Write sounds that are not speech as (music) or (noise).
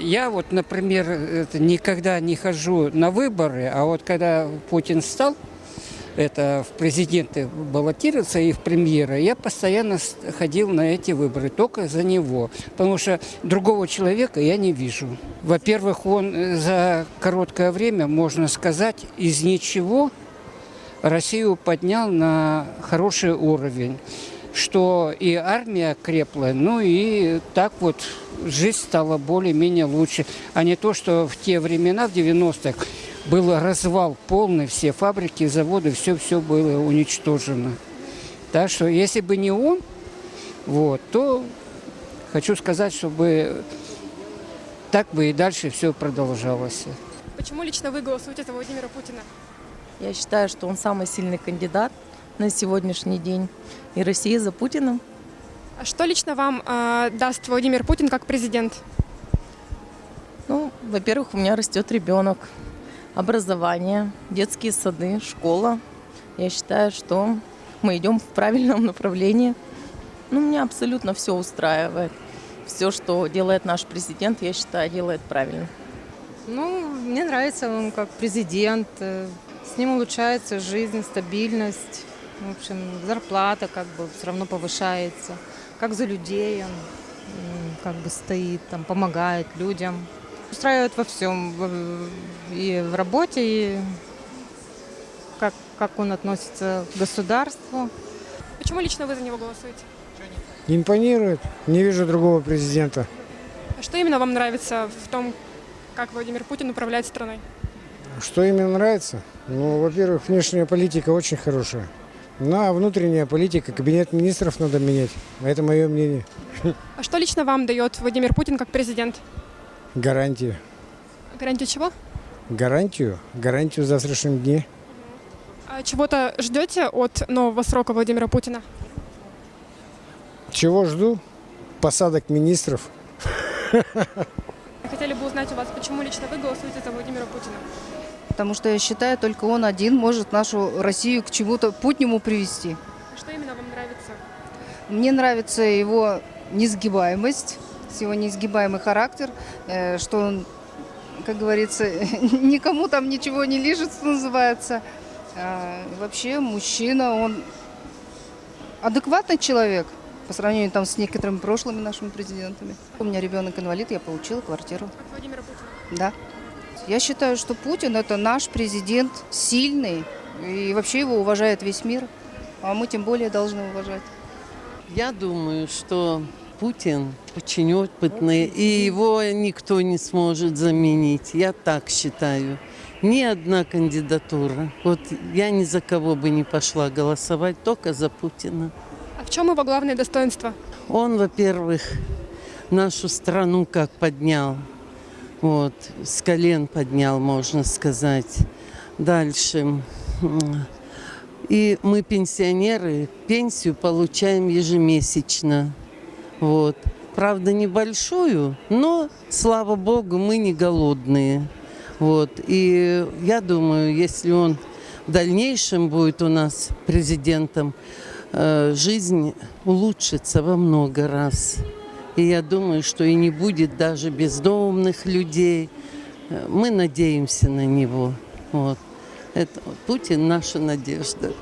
Я вот, например, это, никогда не хожу на выборы, а вот когда Путин стал это в президенты баллотироваться и в премьеры, я постоянно ходил на эти выборы, только за него. Потому что другого человека я не вижу. Во-первых, он э, за короткое время, можно сказать, из ничего Россию поднял на хороший уровень, что и армия крепла, ну и так вот жизнь стала более-менее лучше, а не то, что в те времена, в 90-х, был развал полный, все фабрики, заводы, все-все было уничтожено. Так что если бы не он, вот, то хочу сказать, чтобы так бы и дальше все продолжалось. Почему лично вы голосуете за Владимира Путина? Я считаю, что он самый сильный кандидат на сегодняшний день. И Россия за Путиным. А что лично вам э, даст Владимир Путин как президент? Ну, во-первых, у меня растет ребенок. Образование, детские сады, школа. Я считаю, что мы идем в правильном направлении. Ну, меня абсолютно все устраивает. Все, что делает наш президент, я считаю, делает правильно. Ну, мне нравится он как президент. С ним улучшается жизнь, стабильность. В общем, зарплата как бы все равно повышается. Как за людей он как бы стоит, там, помогает людям. Устраивает во всем. И в работе, и как, как он относится к государству. Почему лично вы за него голосуете? Импонирует. Не вижу другого президента. А что именно вам нравится в том, как Владимир Путин управляет страной? Что именно нравится? Ну, во-первых, внешняя политика очень хорошая. Ну, а внутренняя политика, кабинет министров надо менять. Это мое мнение. А что лично вам дает Владимир Путин как президент? Гарантию. Гарантию чего? Гарантию? Гарантию в завтрашнем дне. А чего-то ждете от нового срока Владимира Путина? Чего жду? Посадок министров. (laughs) Хотели бы узнать у вас, почему лично вы голосуете за Владимира Путина? Потому что я считаю, только он один может нашу Россию к чему-то путнему привести. Что именно вам нравится? Мне нравится его несгибаемость, его неизгибаемый характер, э, что он, как говорится, (laughs) никому там ничего не лежит, что называется. А, Вообще мужчина, он адекватный человек по сравнению там с некоторыми прошлыми нашими президентами. У меня ребенок инвалид, я получила квартиру. От Владимира Путина. Да. Я считаю, что Путин это наш президент, сильный, и вообще его уважает весь мир, а мы тем более должны уважать. Я думаю, что Путин очень опытный, и его никто не сможет заменить. Я так считаю. Ни одна кандидатура. Вот я ни за кого бы не пошла голосовать, только за Путина. А в чем его главное достоинство? Он, во-первых, нашу страну как поднял. Вот, с колен поднял, можно сказать. Дальше. И мы, пенсионеры, пенсию получаем ежемесячно. Вот. Правда, небольшую, но, слава богу, мы не голодные. Вот. И я думаю, если он в дальнейшем будет у нас президентом, э, жизнь улучшится во много раз. И я думаю, что и не будет даже бездомных людей. Мы надеемся на него. Вот. Это Путин наша надежда.